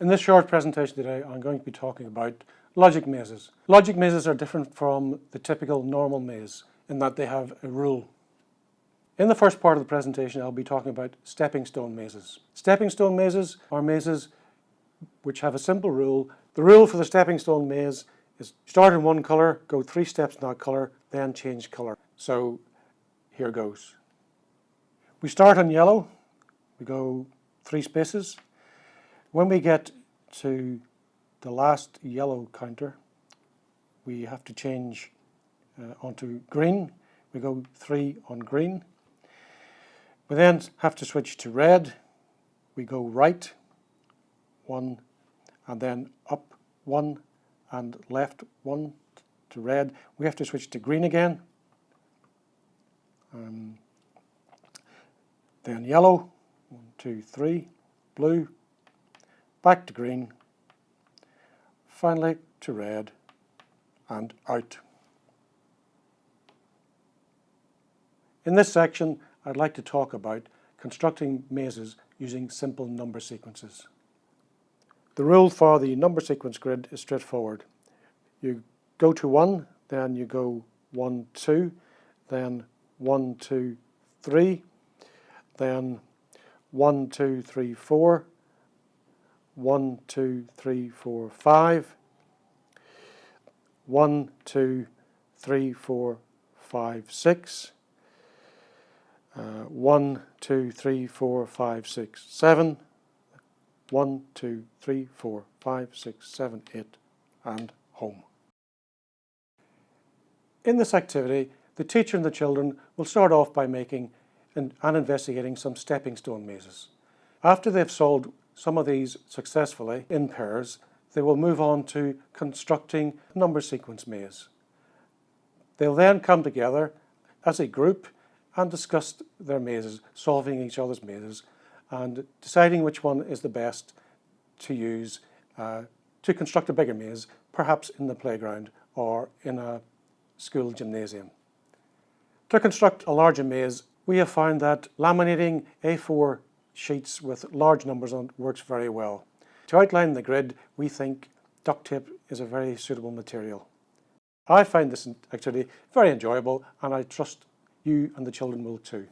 In this short presentation today, I'm going to be talking about logic mazes. Logic mazes are different from the typical normal maze in that they have a rule. In the first part of the presentation, I'll be talking about stepping stone mazes. Stepping stone mazes are mazes which have a simple rule. The rule for the stepping stone maze is start in one color, go three steps in that color, then change color. So here goes. We start on yellow, we go three spaces, when we get to the last yellow counter, we have to change uh, onto green. We go three on green. We then have to switch to red. We go right, one, and then up one, and left one to red. We have to switch to green again. Um, then yellow, one, two, three, blue, back to green, finally to red and out. In this section I'd like to talk about constructing mazes using simple number sequences. The rule for the number sequence grid is straightforward. You go to 1, then you go 1, 2, then 1, 2, 3, then 1, 2, 3, 4, one, two, three, four, five. One, two, three, four, five, six. Uh, one, two, three, four, five, six, seven. One, two, three, four, five, six, seven, eight, and home. In this activity, the teacher and the children will start off by making and, and investigating some stepping stone mazes. After they've solved some of these successfully in pairs, they will move on to constructing number sequence maze. They'll then come together as a group and discuss their mazes, solving each other's mazes and deciding which one is the best to use uh, to construct a bigger maze, perhaps in the playground or in a school gymnasium. To construct a larger maze, we have found that laminating A4 sheets with large numbers on it works very well. To outline the grid, we think duct tape is a very suitable material. I find this activity very enjoyable and I trust you and the children will too.